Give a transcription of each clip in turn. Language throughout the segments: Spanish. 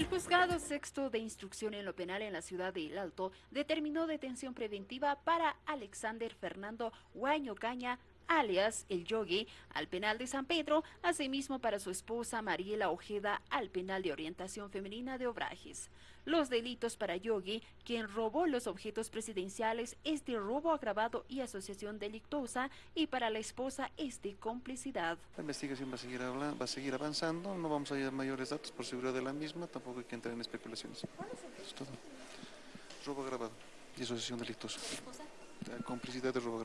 El juzgado sexto de instrucción en lo penal en la ciudad de El Alto determinó detención preventiva para Alexander Fernando Guaño Caña, alias El Yogi, al penal de San Pedro, asimismo para su esposa Mariela Ojeda al penal de orientación femenina de Obrajes. Los delitos para Yogi, quien robó los objetos presidenciales, es de robo agravado y asociación delictuosa, y para la esposa es de complicidad. La investigación va a seguir, hablando, va a seguir avanzando, no vamos a dar mayores datos por seguridad de la misma, tampoco hay que entrar en especulaciones. Es todo. Robo agravado y asociación delictuosa. Complicidad de robo.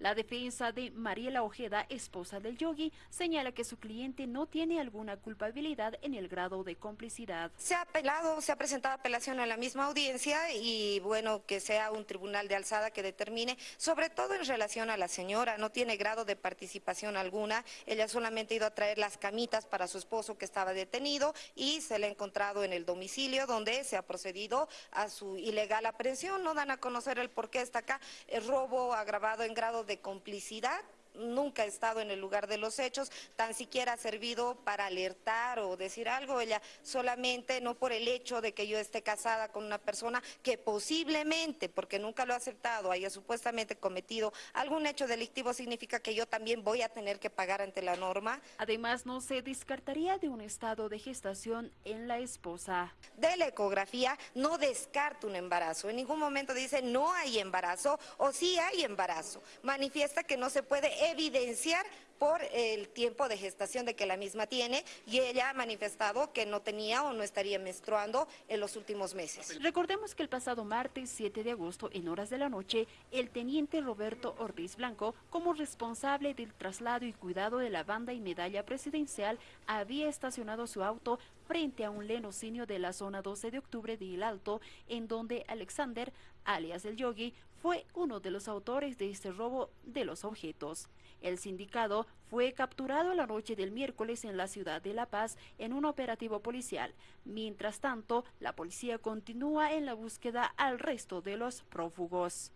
La defensa de Mariela Ojeda, esposa del yogi, señala que su cliente no tiene alguna culpabilidad en el grado de complicidad. Se ha apelado, se ha presentado apelación en la misma audiencia y bueno, que sea un tribunal de alzada que determine, sobre todo en relación a la señora, no tiene grado de participación alguna, ella solamente ha ido a traer las camitas para su esposo que estaba detenido y se le ha encontrado en el domicilio donde se ha procedido a su ilegal aprehensión, no dan a conocer el por qué está acá, robo agravado en grado de complicidad nunca ha estado en el lugar de los hechos, tan siquiera ha servido para alertar o decir algo, ella solamente no por el hecho de que yo esté casada con una persona que posiblemente, porque nunca lo ha aceptado, haya supuestamente cometido algún hecho delictivo, significa que yo también voy a tener que pagar ante la norma. Además, no se descartaría de un estado de gestación en la esposa. De la ecografía no descarta un embarazo, en ningún momento dice no hay embarazo o sí hay embarazo, manifiesta que no se puede evidenciar por el tiempo de gestación de que la misma tiene y ella ha manifestado que no tenía o no estaría menstruando en los últimos meses. Recordemos que el pasado martes 7 de agosto en horas de la noche, el teniente Roberto Ortiz Blanco, como responsable del traslado y cuidado de la banda y medalla presidencial, había estacionado su auto frente a un lenocinio de la zona 12 de octubre de El Alto, en donde Alexander, alias el Yogi, fue uno de los autores de este robo de los objetos. El sindicado fue capturado la noche del miércoles en la ciudad de La Paz en un operativo policial. Mientras tanto, la policía continúa en la búsqueda al resto de los prófugos.